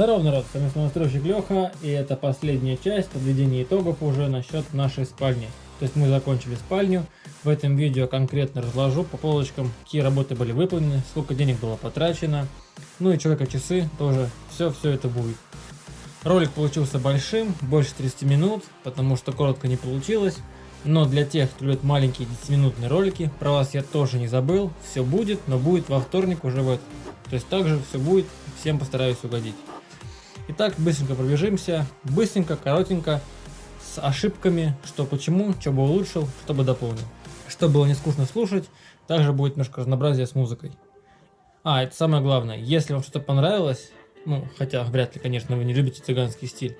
Здорово, народ, с вами настройщик Леха, и это последняя часть подведения итогов уже насчет нашей спальни. То есть мы закончили спальню, в этом видео конкретно разложу по полочкам, какие работы были выполнены, сколько денег было потрачено, ну и человека часы тоже, все-все это будет. Ролик получился большим, больше 30 минут, потому что коротко не получилось, но для тех, кто любит маленькие 10-минутные ролики, про вас я тоже не забыл, все будет, но будет во вторник уже в этот. То есть также все будет, всем постараюсь угодить. Итак, быстренько пробежимся, быстренько, коротенько, с ошибками, что почему, что бы улучшил, что бы дополнил. Чтобы было не скучно слушать, также будет немножко разнообразия с музыкой. А, это самое главное, если вам что-то понравилось, ну, хотя вряд ли, конечно, вы не любите цыганский стиль,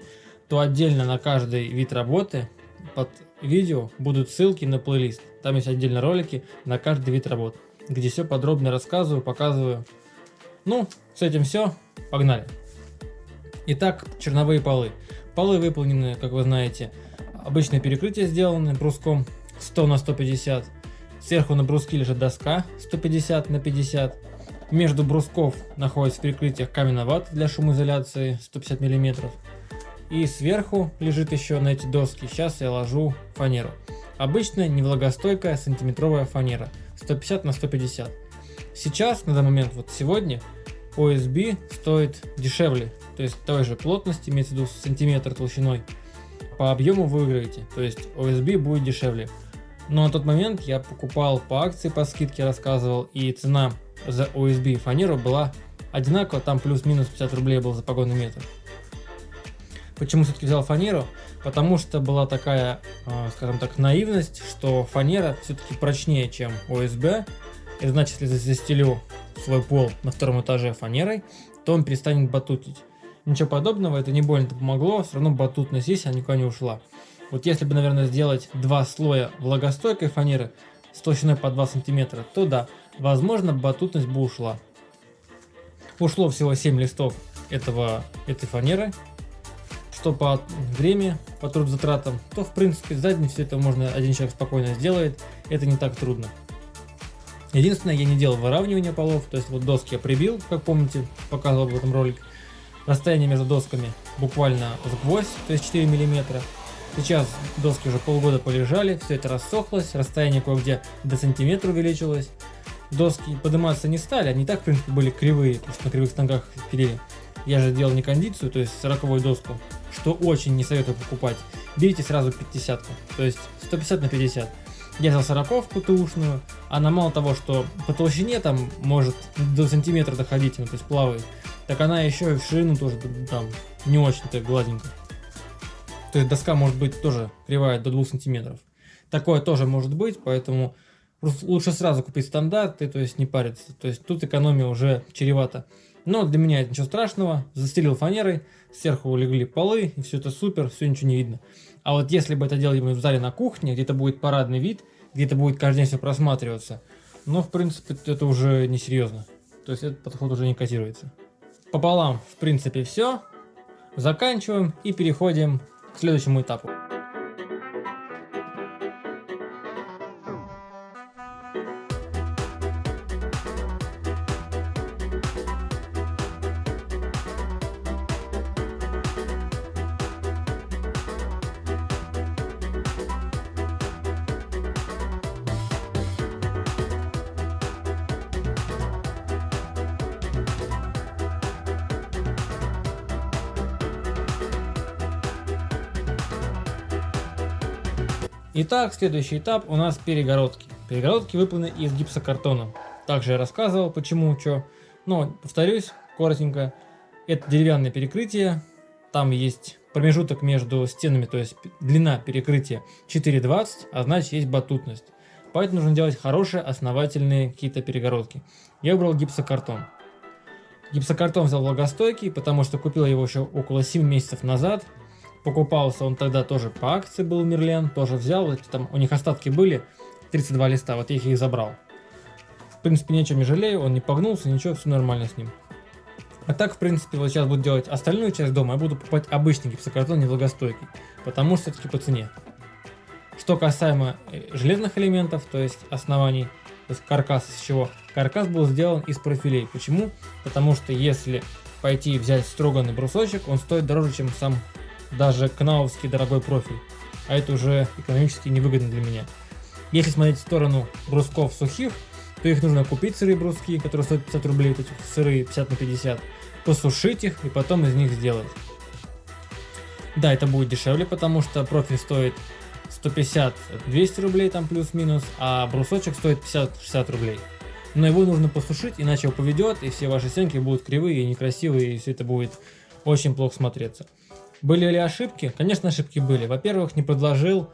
то отдельно на каждый вид работы под видео будут ссылки на плейлист. Там есть отдельно ролики на каждый вид работ, где все подробно рассказываю, показываю. Ну, с этим все, погнали! Итак, черновые полы. Полы выполнены, как вы знаете, обычное перекрытие сделано бруском 100 на 150. Сверху на бруске лежит доска 150 на 50. Между брусков находится в перекрытиях каменная вата для шумоизоляции 150 мм. И сверху лежит еще на эти доски, сейчас я ложу фанеру. Обычная невлагостойкая сантиметровая фанера 150 на 150. Сейчас, на данный момент, вот сегодня, OSB стоит дешевле, то есть той же плотности, имеется в виду сантиметр толщиной, по объему вы выиграете, то есть OSB будет дешевле. Но на тот момент я покупал по акции, по скидке рассказывал, и цена за OSB фанеру была одинаково, там плюс-минус 50 рублей был за погонный метр. Почему все-таки взял фанеру? Потому что была такая, а, скажем так, наивность, что фанера все-таки прочнее, чем OSB. И значит, если застелю свой пол на втором этаже фанерой, то он перестанет батутить. Ничего подобного, это не больно помогло, все равно батутность есть, она никуда не ушла. Вот если бы, наверное, сделать два слоя влагостойкой фанеры с толщиной по 2 сантиметра, то да, возможно, батутность бы ушла. Ушло всего 7 листов этого, этой фанеры, что по времени, по трудозатратам, то в принципе сзади все это можно один человек спокойно сделает, это не так трудно. Единственное, я не делал выравнивания полов, то есть вот доски я прибил, как помните, показывал в этом ролике. Расстояние между досками буквально с гвоздь, то есть 4 миллиметра. Сейчас доски уже полгода полежали, все это рассохлось, расстояние кое-где до сантиметра увеличилось. Доски подниматься не стали, они так в принципе были кривые, потому что на кривых станках пилили. Я же делал не кондицию, то есть 40 доску, что очень не советую покупать. Берите сразу 50, то есть 150 на 50. Я взял сороковку ТУшную, она мало того, что по толщине там может до сантиметра доходить, ну, то есть плавает, так она еще и в ширину тоже там не очень-то гладенько. То есть доска может быть тоже кривая до 2 сантиметров. Такое тоже может быть, поэтому лучше сразу купить стандарты, то есть не париться. То есть тут экономия уже чревата. Но для меня это ничего страшного. Застелил фанерой, сверху легли полы, и все это супер, все ничего не видно. А вот если бы это делали в зале на кухне, где-то будет парадный вид, где-то будет каждый день все просматриваться, но в принципе это уже не серьезно. То есть этот подход уже не котируется. Пополам в принципе все. Заканчиваем и переходим к следующему этапу. Итак, следующий этап у нас перегородки. Перегородки выполнены из гипсокартона. Также я рассказывал, почему, что. Но, повторюсь, коротенько. Это деревянное перекрытие. Там есть промежуток между стенами, то есть длина перекрытия 4,20, а значит есть батутность. Поэтому нужно делать хорошие основательные какие-то перегородки. Я выбрал гипсокартон. Гипсокартон взял влагостойкий, потому что купил его еще около 7 месяцев назад. Покупался он тогда тоже по акции был Мерлен, тоже взял, там у них остатки были, 32 листа, вот я их и забрал. В принципе, ничего не жалею, он не погнулся, ничего, все нормально с ним. А так, в принципе, вот сейчас буду делать остальную часть дома, я буду покупать обычный гипсокартон невлагостойкий, потому что все-таки по цене. Что касаемо э, железных элементов, то есть оснований, то есть каркас из чего? Каркас был сделан из профилей. Почему? Потому что если пойти взять строганный брусочек, он стоит дороже, чем сам даже кнауовский дорогой профиль. А это уже экономически невыгодно для меня. Если смотреть в сторону брусков сухих, то их нужно купить сырые бруски, которые стоят 50 рублей, эти сырые 50 на 50, посушить их и потом из них сделать. Да, это будет дешевле, потому что профиль стоит 150-200 рублей там плюс-минус, а брусочек стоит 50-60 рублей. Но его нужно посушить, иначе его поведет, и все ваши стенки будут кривые и некрасивые, и все это будет очень плохо смотреться. Были ли ошибки? Конечно, ошибки были. Во-первых, не предложил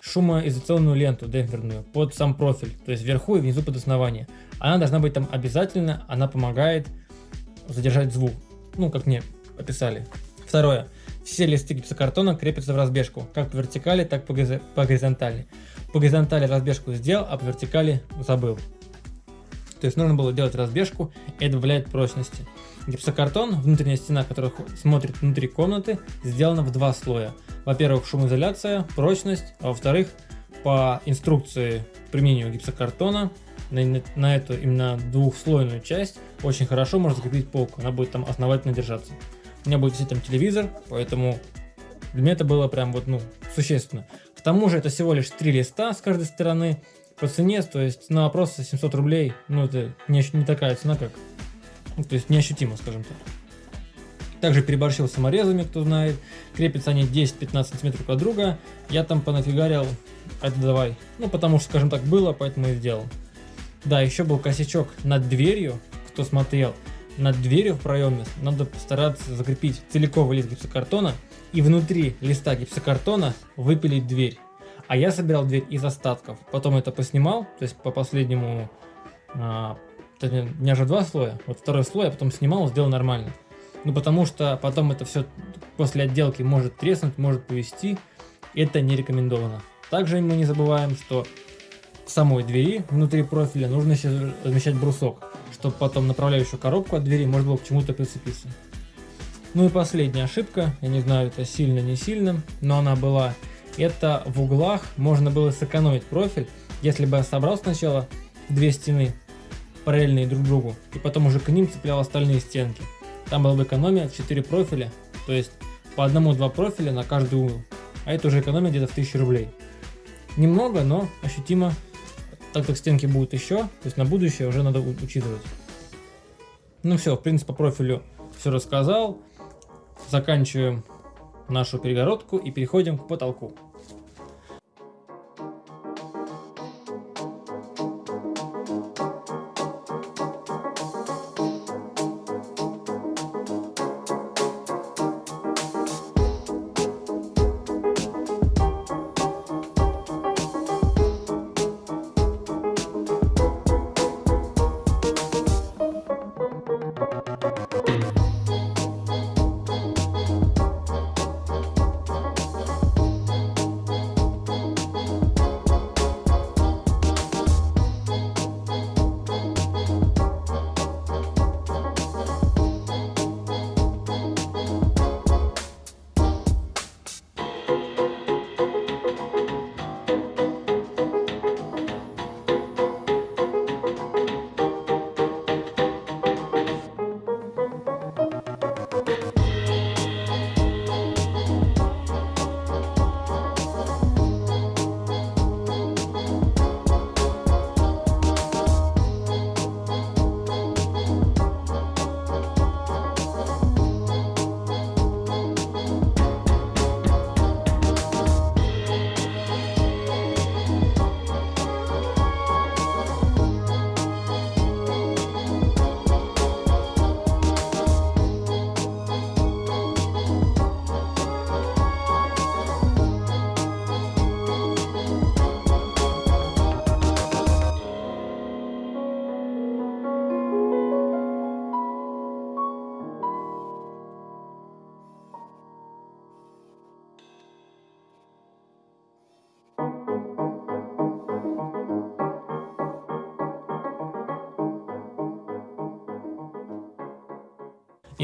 шумоизоляционную ленту демпферную под сам профиль, то есть вверху и внизу под основание. Она должна быть там обязательно, она помогает задержать звук, ну, как мне описали. Второе. Все листы гипсокартона крепятся в разбежку, как по вертикали, так по горизонтали. По горизонтали разбежку сделал, а по вертикали забыл. То есть нужно было делать разбежку, и это добавляет прочности. Гипсокартон, внутренняя стена, которая смотрит внутри комнаты, сделана в два слоя. Во-первых, шумоизоляция, прочность, а во-вторых, по инструкции применению гипсокартона на, на эту именно двухслойную часть очень хорошо можно закрепить полку, она будет там основательно держаться. У меня будет висеть там телевизор, поэтому для меня это было прям вот, ну, существенно. К тому же это всего лишь три листа с каждой стороны по цене, то есть на вопрос 700 рублей, ну, это не, не такая цена, как, ну, то есть неощутимо, скажем так. Также переборщил саморезами, кто знает. Крепятся они 10-15 сантиметров от друга. Я там понафигарил, это давай. Ну, потому что, скажем так, было, поэтому и сделал. Да, еще был косячок над дверью, кто смотрел над дверью в проеме надо постараться закрепить целиковый лист гипсокартона и внутри листа гипсокартона выпилить дверь. А я собирал дверь из остатков. Потом это поснимал, то есть по последнему... А, у меня же два слоя. Вот второй слой я потом снимал, сделал нормально. Ну потому что потом это все после отделки может треснуть, может повести. Это не рекомендовано. Также мы не забываем, что к самой двери внутри профиля нужно еще размещать брусок чтобы потом направляющую коробку от двери можно было к чему-то прицепиться. Ну и последняя ошибка, я не знаю, это сильно не сильно, но она была. Это в углах можно было сэкономить профиль, если бы я собрал сначала две стены параллельные друг другу, и потом уже к ним цеплял остальные стенки. Там была бы экономия в 4 профиля, то есть по одному-два профиля на каждый угол. А это уже экономия где-то в 1000 рублей. Немного, но ощутимо так как стенки будут еще, то есть на будущее уже надо учитывать. Ну все, в принципе, по профилю все рассказал. Заканчиваем нашу перегородку и переходим к потолку.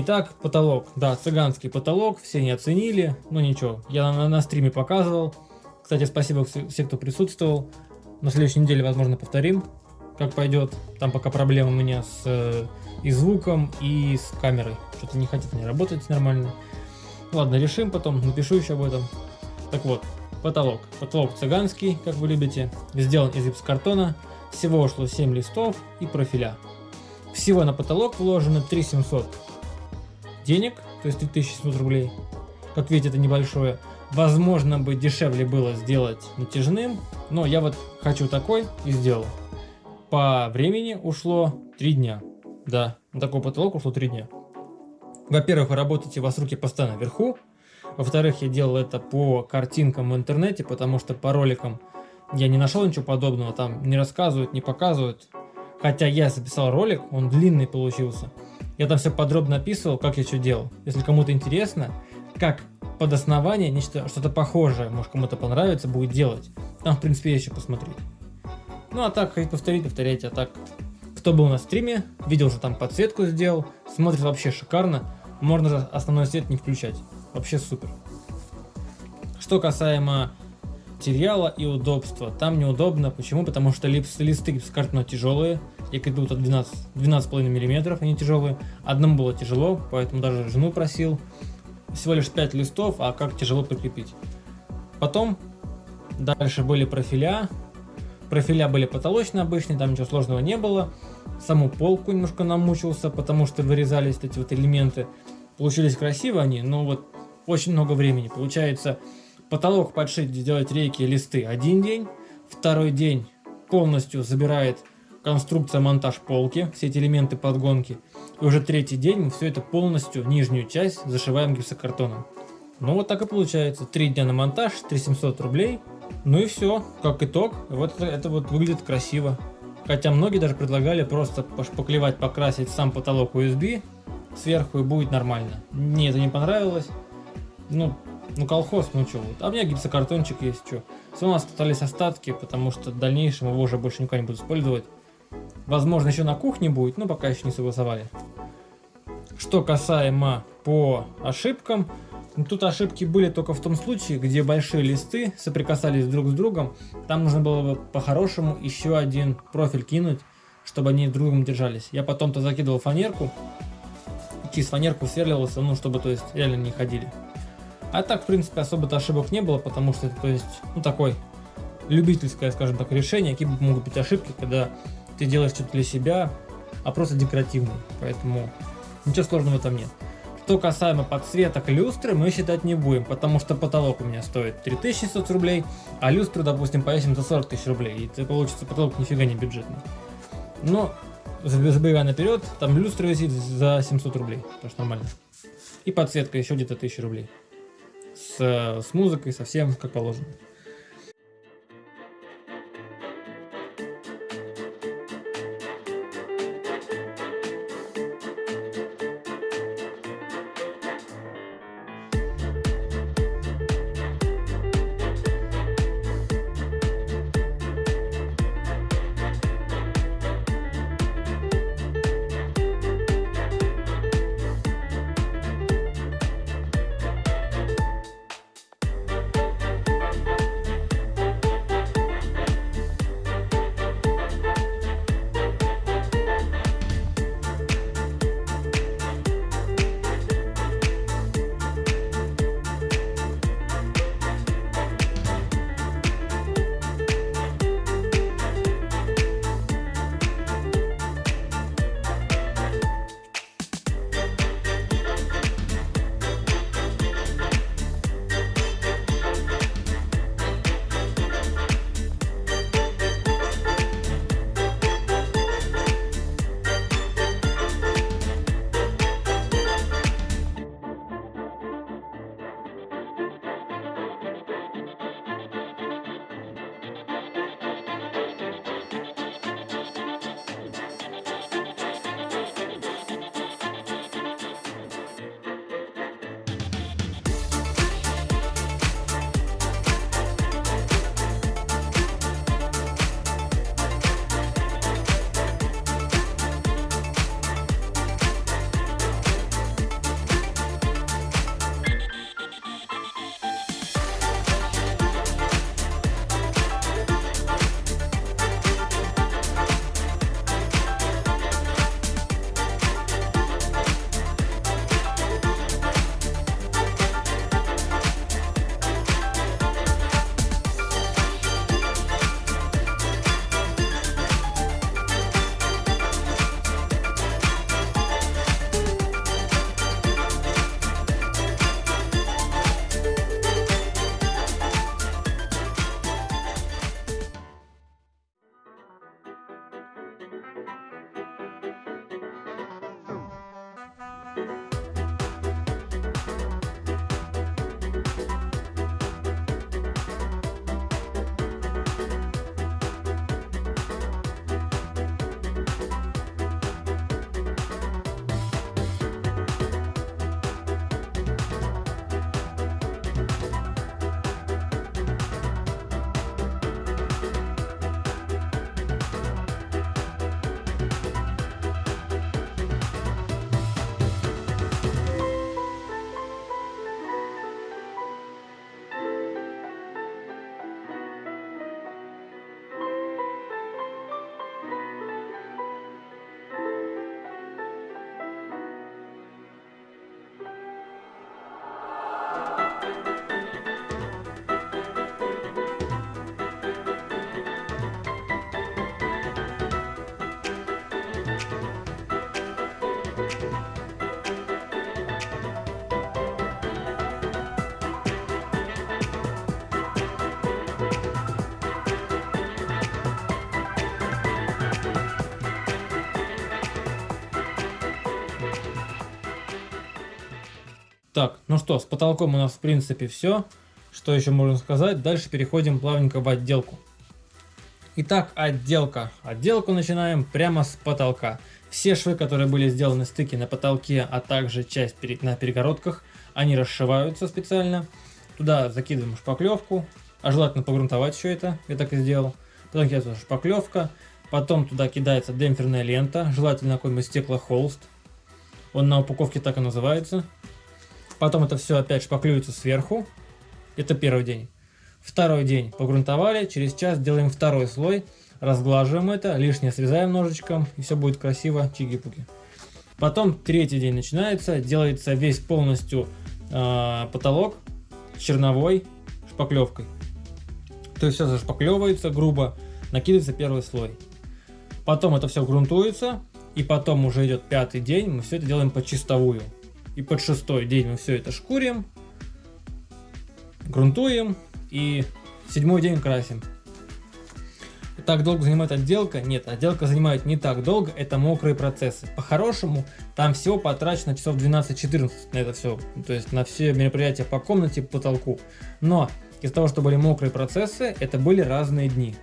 Итак, потолок. Да, цыганский потолок, все не оценили, но ничего, я на, на стриме показывал. Кстати, спасибо всем, кто присутствовал. На следующей неделе, возможно, повторим, как пойдет. Там пока проблемы у меня с э, и звуком, и с камерой. что-то не хотят не работать нормально. Ладно, решим потом, напишу еще об этом. Так вот, потолок. Потолок цыганский, как вы любите, сделан из гипсокартона. Всего ушло 7 листов и профиля. Всего на потолок вложено 3700 денег, то есть 3700 рублей. Как видите, это небольшое. Возможно бы дешевле было сделать натяжным, но я вот хочу такой и сделал. По времени ушло 3 дня. Да, на такой потолок ушло 3 дня. Во-первых, вы работаете, у вас руки постоянно вверху. Во-вторых, я делал это по картинкам в интернете, потому что по роликам я не нашел ничего подобного. Там не рассказывают, не показывают. Хотя я записал ролик, он длинный получился. Я там все подробно описывал, как я что делал. Если кому-то интересно, как под основание нечто, что-то похожее, может кому-то понравится, будет делать. Там, в принципе, есть еще посмотреть. Ну, а так, хоть повторить, повторяйте. А так, кто был на стриме, видел, что там подсветку сделал. Смотрит вообще шикарно. Можно же основной свет не включать. Вообще супер. Что касаемо материала и удобства. Там неудобно. Почему? Потому что листы гипсокартона тяжелые. Идут от 12, 12,5 мм, они тяжелые. Одному было тяжело, поэтому даже жену просил. Всего лишь 5 листов, а как тяжело прикрепить. Потом дальше были профиля. Профиля были потолочные обычные, там ничего сложного не было. Саму полку немножко намучился, потому что вырезались эти вот элементы. Получились красиво они, но вот очень много времени. Получается, потолок подшить, сделать рейки, листы один день. Второй день полностью забирает конструкция, монтаж полки, все эти элементы подгонки. И уже третий день мы все это полностью, нижнюю часть, зашиваем гипсокартоном. Ну вот так и получается. Три дня на монтаж, 3700 рублей. Ну и все, как итог. Вот это, это вот выглядит красиво. Хотя многие даже предлагали просто пошпаклевать, покрасить сам потолок USB сверху и будет нормально. Мне это не понравилось. Ну, ну колхоз, ну что вот. А у меня гипсокартончик есть, что. Все у нас остались остатки, потому что в дальнейшем его уже больше никогда не буду использовать. Возможно, еще на кухне будет, но пока еще не согласовали. Что касаемо по ошибкам, ну, тут ошибки были только в том случае, где большие листы соприкасались друг с другом. Там нужно было бы по-хорошему еще один профиль кинуть, чтобы они друг другом держались. Я потом-то закидывал фанерку, через фанерку сверливался, ну, чтобы, то есть, реально не ходили. А так, в принципе, особо-то ошибок не было, потому что это, то есть, ну, такой любительское, скажем так, решение. Какие могут быть ошибки, когда ты делаешь что-то для себя, а просто декоративный. Поэтому ничего сложного там нет. Что касаемо подсветок люстры, мы считать не будем, потому что потолок у меня стоит 3600 рублей, а люстру, допустим, повесим за 40 тысяч рублей, и это получится потолок нифига не бюджетный. Но, забегая наперед, там люстра висит за 700 рублей, тоже нормально. И подсветка еще где-то 1000 рублей. С, с музыкой, совсем как положено. Так, ну что, с потолком у нас в принципе все. Что еще можно сказать? Дальше переходим плавненько в отделку. Итак, отделка. Отделку начинаем прямо с потолка. Все швы, которые были сделаны стыки на потолке, а также часть на перегородках, они расшиваются специально. Туда закидываем шпаклевку, а желательно погрунтовать все это, я так и сделал. Потом кидается шпаклевка, потом туда кидается демпферная лента, желательно какой-нибудь стеклохолст. Он на упаковке так и называется. Потом это все опять шпаклюется сверху. Это первый день. Второй день погрунтовали, через час делаем второй слой, разглаживаем это, лишнее срезаем ножичком, и все будет красиво, чиги-пуги. Потом третий день начинается, делается весь полностью э, потолок черновой шпаклевкой. То есть все зашпаклевывается грубо, накидывается первый слой. Потом это все грунтуется, и потом уже идет пятый день, мы все это делаем под чистовую. И под шестой день мы все это шкурим, грунтуем, и седьмой день красим. Так долго занимает отделка? Нет, отделка занимает не так долго, это мокрые процессы. По-хорошему, там всего потрачено часов 12-14 на это все, то есть на все мероприятия по комнате, по потолку. Но из-за того, что были мокрые процессы, это были разные дни.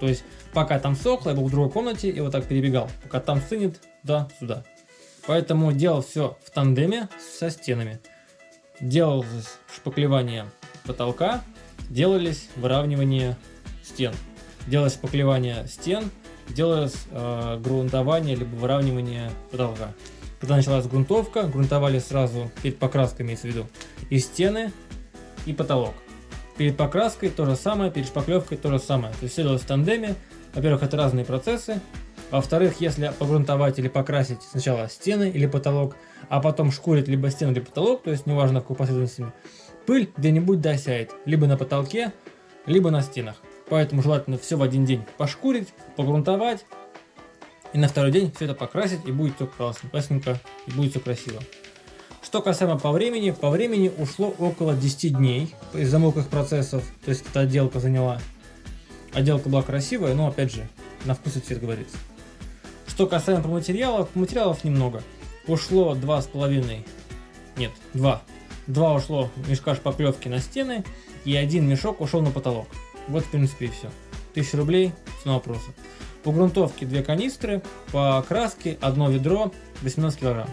То есть, пока там сохло, я был в другой комнате и вот так перебегал. Пока там сынет, да, сюда. Поэтому делал все в тандеме со стенами. Делал шпаклевание потолка, делались выравнивание стен. Делалось шпаклевание стен, делалось э, грунтование либо выравнивание потолка. Когда началась грунтовка, грунтовали сразу перед покраской, имеется в виду, и стены, и потолок. Перед покраской то же самое, перед шпаклевкой то же самое. То есть все делалось в тандеме. Во-первых, это разные процессы. Во-вторых, если погрунтовать или покрасить сначала стены или потолок, а потом шкурить либо стены, либо потолок, то есть неважно в какой последовательности, пыль где-нибудь досяет, либо на потолке, либо на стенах. Поэтому желательно все в один день пошкурить, погрунтовать, и на второй день все это покрасить, и будет все классно, классненько, и будет все красиво. Что касаемо по времени, по времени ушло около 10 дней из-за мокрых процессов, то есть эта отделка заняла. Отделка была красивая, но опять же, на вкус и цвет говорится. Что касаемо материалов, материалов немного. Ушло 2,5, нет, 2 Два ушло мешка шпаклевки на стены, и один мешок ушел на потолок. Вот в принципе и все. 1000 рублей, цена вопроса. По грунтовке две канистры, по краске одно ведро, 18 килограмм.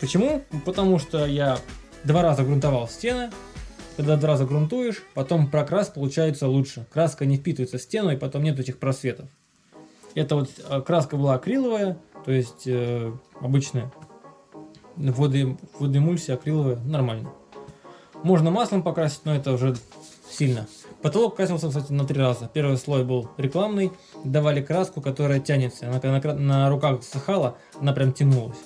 Почему? Потому что я два раза грунтовал стены, когда два раза грунтуешь, потом прокрас получается лучше. Краска не впитывается в стену, и потом нет этих просветов. Это вот э, краска была акриловая, то есть э, обычная воды, водоэмульсия акриловая, нормально. Можно маслом покрасить, но это уже сильно. Потолок красился, кстати, на три раза. Первый слой был рекламный, давали краску, которая тянется. Она когда на, на руках засыхала, она прям тянулась.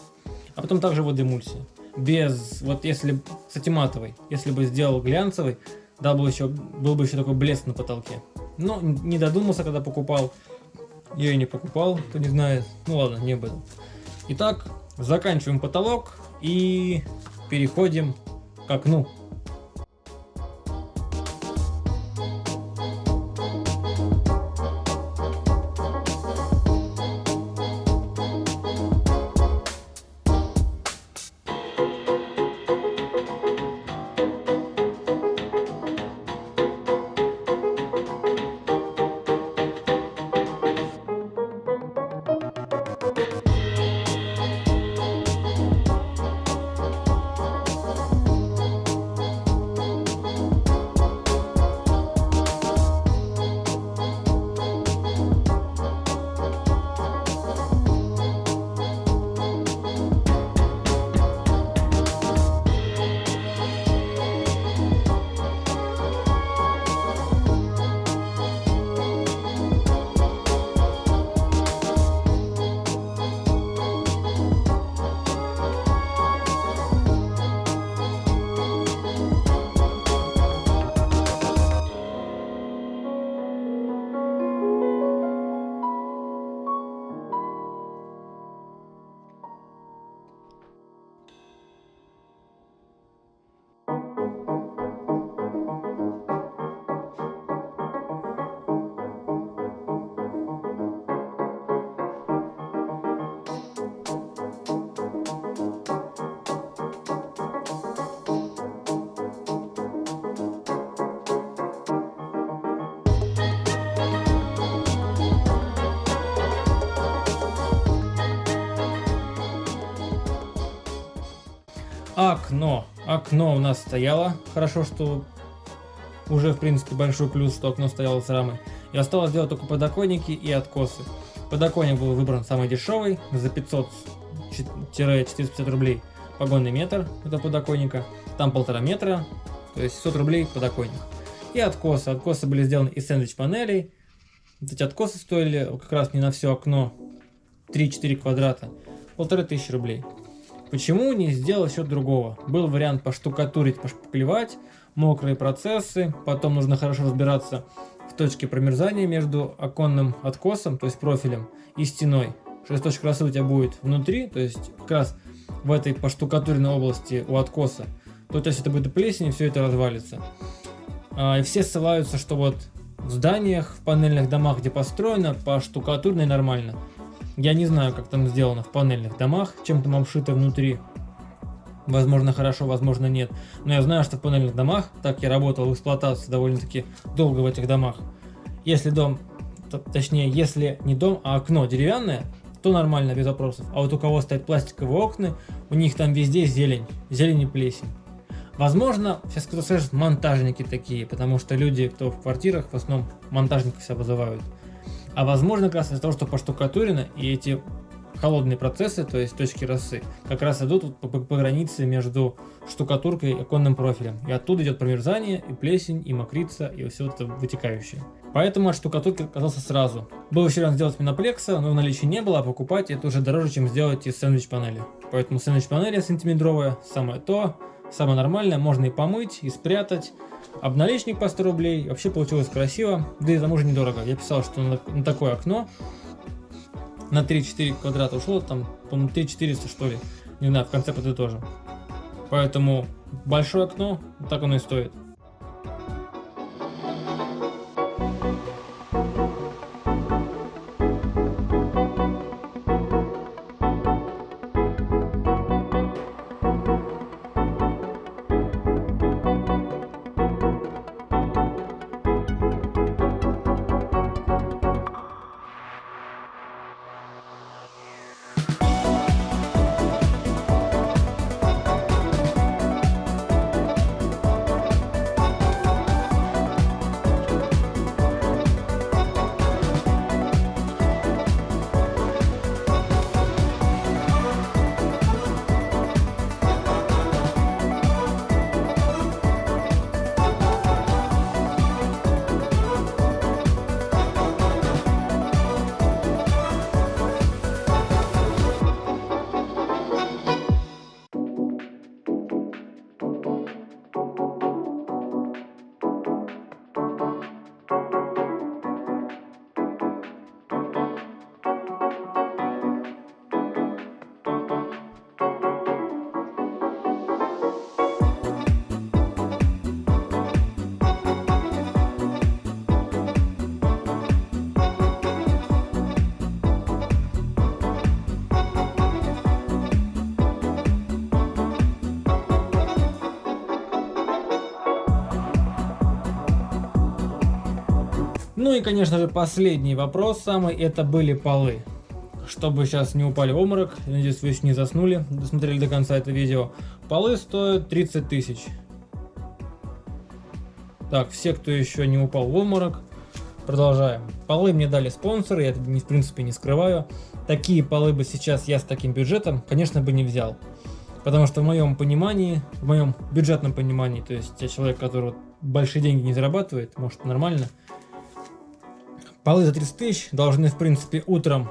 А потом также водоэмульсия. Без, вот если, кстати, матовый, если бы сделал глянцевый, да, был, еще, был бы еще такой блеск на потолке. Но не додумался, когда покупал. Я и не покупал, кто не знает. Ну ладно, не об. Итак, заканчиваем потолок и переходим к окну. Окно. Окно у нас стояло. Хорошо, что уже, в принципе, большой плюс, что окно стояло с рамой. И осталось сделать только подоконники и откосы. Подоконник был выбран самый дешевый, за 500-450 рублей погонный метр этого подоконника. Там полтора метра, то есть 100 рублей подоконник. И откосы. Откосы были сделаны из сэндвич-панелей. Вот эти откосы стоили как раз не на все окно 3-4 квадрата. Полторы тысячи рублей. Почему не сделать что-то другого? Был вариант поштукатурить, пошпаклевать, мокрые процессы, потом нужно хорошо разбираться в точке промерзания между оконным откосом, то есть профилем, и стеной. Что точка красы у тебя будет внутри, то есть как раз в этой поштукатуренной области у откоса, то есть это будет плесень, и все это развалится. А, и все ссылаются, что вот в зданиях, в панельных домах, где построено, по штукатурной нормально. Я не знаю, как там сделано в панельных домах, чем там обшито внутри. Возможно хорошо, возможно нет. Но я знаю, что в панельных домах, так я работал в эксплуатации довольно-таки долго в этих домах. Если дом, точнее, если не дом, а окно деревянное, то нормально, без вопросов. А вот у кого стоят пластиковые окна, у них там везде зелень, зелень и плесень. Возможно, сейчас кто-то скажет, монтажники такие, потому что люди, кто в квартирах, в основном монтажников себя вызывают. А возможно, как раз из-за того, что поштукатурено, и эти холодные процессы, то есть точки росы, как раз идут по, по, по границе между штукатуркой и оконным профилем. И оттуда идет промерзание, и плесень, и мокрица, и все это вытекающее. Поэтому от штукатурки отказался сразу. Был еще вариант сделать миноплекса, но в наличии не было, а покупать это уже дороже, чем сделать из сэндвич-панели. Поэтому сэндвич-панель сантиметровая, самое то, самое нормальное, можно и помыть, и спрятать, Обналичник по 100 рублей. Вообще получилось красиво. Да и тому же недорого. Я писал, что на, на такое окно на 3-4 квадрата ушло, там, по-моему, 3400 что ли. Не знаю, в конце подытожим. Поэтому большое окно, так оно и стоит. И, конечно же, последний вопрос самый, это были полы. Чтобы сейчас не упали в обморок, надеюсь, вы еще не заснули, досмотрели до конца это видео. Полы стоят 30 тысяч. Так, все, кто еще не упал в обморок, продолжаем. Полы мне дали спонсоры, я это, в принципе, не скрываю. Такие полы бы сейчас я с таким бюджетом, конечно, бы не взял. Потому что в моем понимании, в моем бюджетном понимании, то есть я человек, который большие деньги не зарабатывает, может нормально, Полы за 30 тысяч должны, в принципе, утром,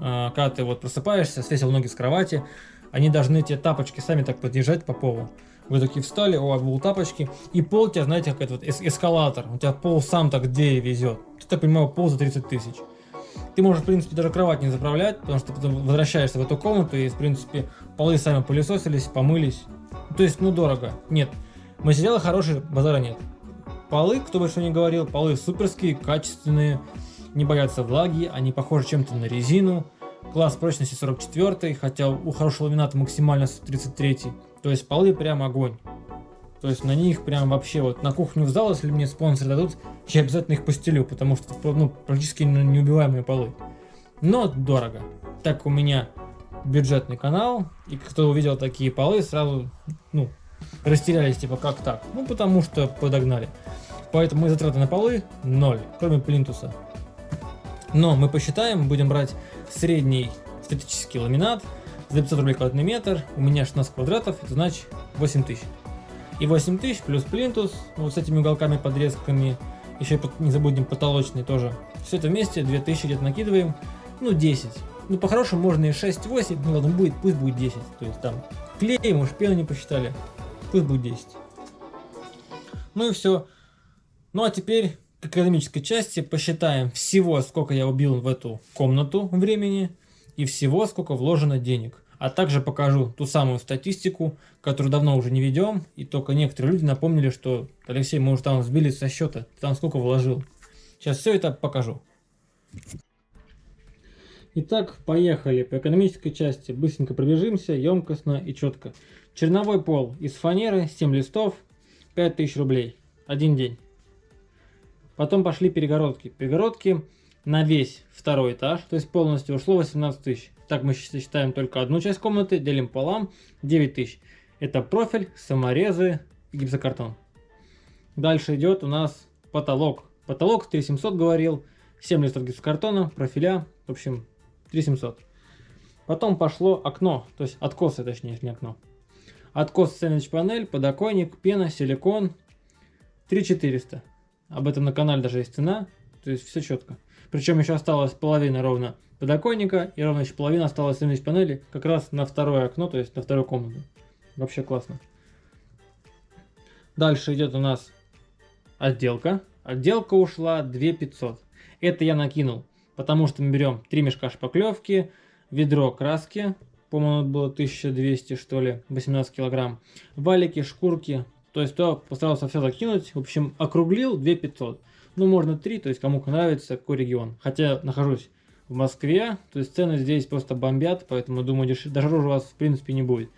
а, когда ты вот просыпаешься, свесил ноги с кровати, они должны тебе тапочки сами так подъезжать по полу. Вы такие встали, у вас был тапочки, и пол тебя, знаете, как этот вот эскалатор, у тебя пол сам так где везет. Ты так понимаю, пол за 30 тысяч. Ты можешь, в принципе, даже кровать не заправлять, потому что потом возвращаешься в эту комнату, и, в принципе, полы сами пылесосились, помылись. То есть, ну, дорого. Нет. Материалы хорошие, базара нет. Полы, кто бы что ни говорил, полы суперские, качественные, не боятся влаги, они похожи чем-то на резину. Класс прочности 44, хотя у хорошего ламината максимально 33. То есть полы прям огонь. То есть на них прям вообще вот на кухню в зал, если мне спонсоры дадут, я обязательно их постелю, потому что ну, практически неубиваемые полы. Но дорого. Так у меня бюджетный канал, и кто увидел такие полы, сразу, ну, растерялись, типа, как так? Ну, потому что подогнали. Поэтому мы затраты на полы ноль, кроме плинтуса. Но мы посчитаем, будем брать средний статический ламинат за 500 рублей квадратный метр, у меня 16 квадратов, это значит 8 тысяч. И 8 тысяч плюс плинтус, вот с этими уголками, подрезками, еще не забудем потолочный тоже. Все это вместе 2000 где-то накидываем, ну 10. Ну по-хорошему можно и 6-8, ну ладно, будет, пусть будет 10. То есть там клей, может пену не посчитали, пусть будет 10. Ну и все. Ну а теперь к экономической части посчитаем всего, сколько я убил в эту комнату времени и всего, сколько вложено денег. А также покажу ту самую статистику, которую давно уже не ведем, и только некоторые люди напомнили, что Алексей, мы уже там сбили со счета, ты там сколько вложил. Сейчас все это покажу. Итак, поехали. По экономической части быстренько пробежимся, емкостно и четко. Черновой пол из фанеры, 7 листов, 5000 рублей. Один день. Потом пошли перегородки. Перегородки на весь второй этаж, то есть полностью ушло 18 тысяч. Так мы считаем только одну часть комнаты, делим полам 9 тысяч. Это профиль, саморезы гипсокартон. Дальше идет у нас потолок. Потолок 3700 говорил, 7 листов гипсокартона, профиля, в общем 3700. Потом пошло окно, то есть откосы точнее, не окно. Откос сэндвич панель, подоконник, пена, силикон 3400. Об этом на канале даже есть цена, то есть все четко. Причем еще осталось половина ровно подоконника и ровно еще половина осталась сэндвич панели как раз на второе окно, то есть на вторую комнату. Вообще классно. Дальше идет у нас отделка. Отделка ушла 2500. Это я накинул, потому что мы берем 3 мешка шпаклевки, ведро краски, по-моему, было 1200 что ли, 18 килограмм, валики, шкурки, то есть то постарался все закинуть. В общем, округлил 2500. Ну, можно 3, то есть кому нравится, какой регион. Хотя нахожусь в Москве, то есть цены здесь просто бомбят, поэтому думаю, деш... дороже у вас в принципе не будет.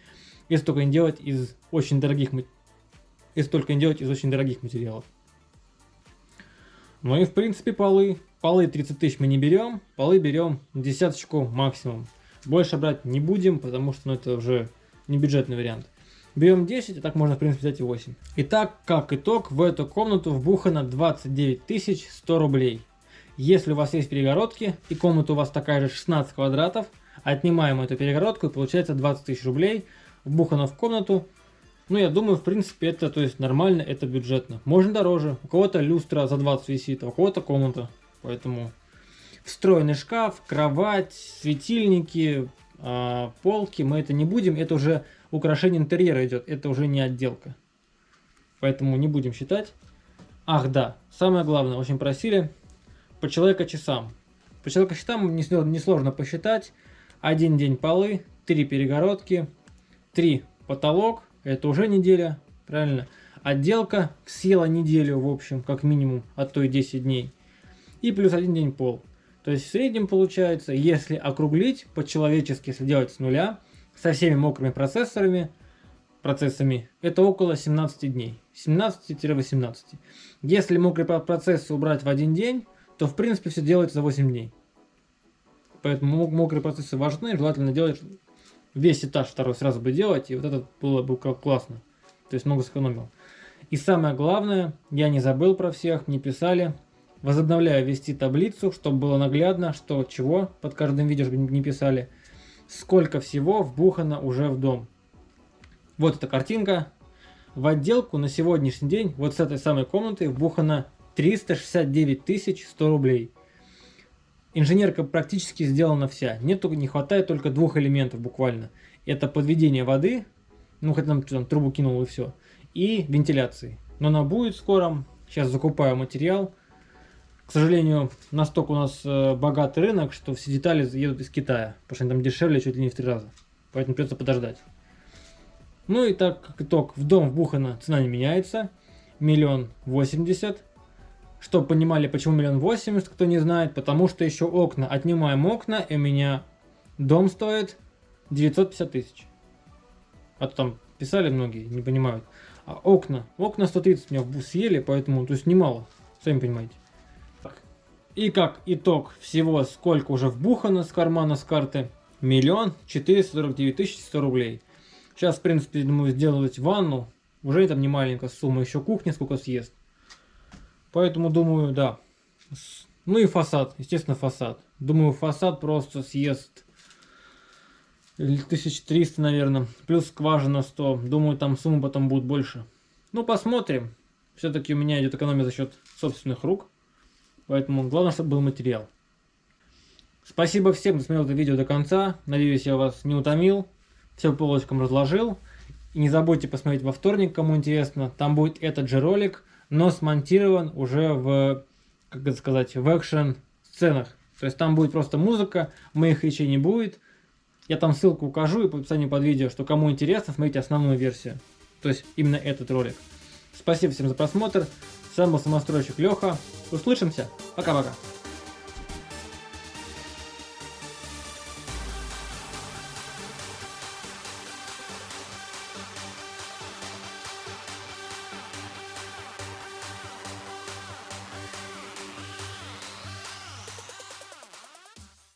Если только не делать из очень дорогих если только не делать из очень дорогих материалов. Ну и в принципе полы. Полы 30 тысяч мы не берем, полы берем десяточку максимум. Больше брать не будем, потому что ну, это уже не бюджетный вариант. Берем 10, а так можно в принципе взять и 8. Итак, как итог, в эту комнату вбухано 29 100 рублей. Если у вас есть перегородки и комната у вас такая же 16 квадратов, отнимаем эту перегородку и получается 20 тысяч рублей. Вбухано в комнату. Ну, я думаю, в принципе, это то есть нормально, это бюджетно. Можно дороже. У кого-то люстра за 20 висит, а у кого-то комната. Поэтому встроенный шкаф, кровать, светильники, полки. Мы это не будем. Это уже украшение интерьера идет, это уже не отделка. Поэтому не будем считать. Ах да, самое главное, очень просили, по человека часам. По человека часам несложно посчитать. Один день полы, три перегородки, три потолок, это уже неделя, правильно. Отделка съела неделю, в общем, как минимум, а то и 10 дней. И плюс один день пол. То есть в среднем получается, если округлить по-человечески, если делать с нуля, со всеми мокрыми процессорами, процессами, это около 17 дней. 17-18. Если мокрый процесс убрать в один день, то в принципе все делается за 8 дней. Поэтому мокрые процессы важны, желательно делать весь этаж второй сразу бы делать, и вот это было бы классно. То есть много сэкономил. И самое главное, я не забыл про всех, мне писали, возобновляю вести таблицу, чтобы было наглядно, что чего под каждым видео, чтобы не писали сколько всего вбухано уже в дом. Вот эта картинка. В отделку на сегодняшний день вот с этой самой комнаты вбухано 369 100 рублей. Инженерка практически сделана вся. Нет, не хватает только двух элементов буквально. Это подведение воды, ну хоть там, там трубу кинул и все, и вентиляции. Но она будет скоро. Сейчас закупаю материал. К сожалению, настолько у нас э, богатый рынок, что все детали едут из Китая, потому что они там дешевле чуть ли не в три раза. Поэтому придется подождать. Ну и так, как итог, в дом вбухано цена не меняется. Миллион восемьдесят. Чтобы понимали, почему миллион восемьдесят, кто не знает, потому что еще окна. Отнимаем окна, и у меня дом стоит 950 тысяч. А то там писали многие, не понимают. А окна, окна 130 меня съели, поэтому, то есть немало, сами понимаете. И как итог всего, сколько уже вбухано с кармана, с карты, миллион четыреста сорок девять тысяч сто рублей. Сейчас, в принципе, думаю, сделать ванну. Уже там не маленькая сумма, еще кухня сколько съест. Поэтому думаю, да. Ну и фасад, естественно, фасад. Думаю, фасад просто съест 1300, наверное. Плюс скважина 100. Думаю, там сумма потом будет больше. Ну, посмотрим. Все-таки у меня идет экономия за счет собственных рук. Поэтому главное, чтобы был материал. Спасибо всем, кто смотрел это видео до конца. Надеюсь, я вас не утомил. Все по полочкам разложил. И не забудьте посмотреть во вторник, кому интересно. Там будет этот же ролик, но смонтирован уже в, как это сказать, в экшен сценах. То есть там будет просто музыка, моих речей не будет. Я там ссылку укажу и по описанию под видео, что кому интересно, смотрите основную версию. То есть именно этот ролик. Спасибо всем за просмотр. С вами был самостройщик Леха. Услышимся. Пока-пока.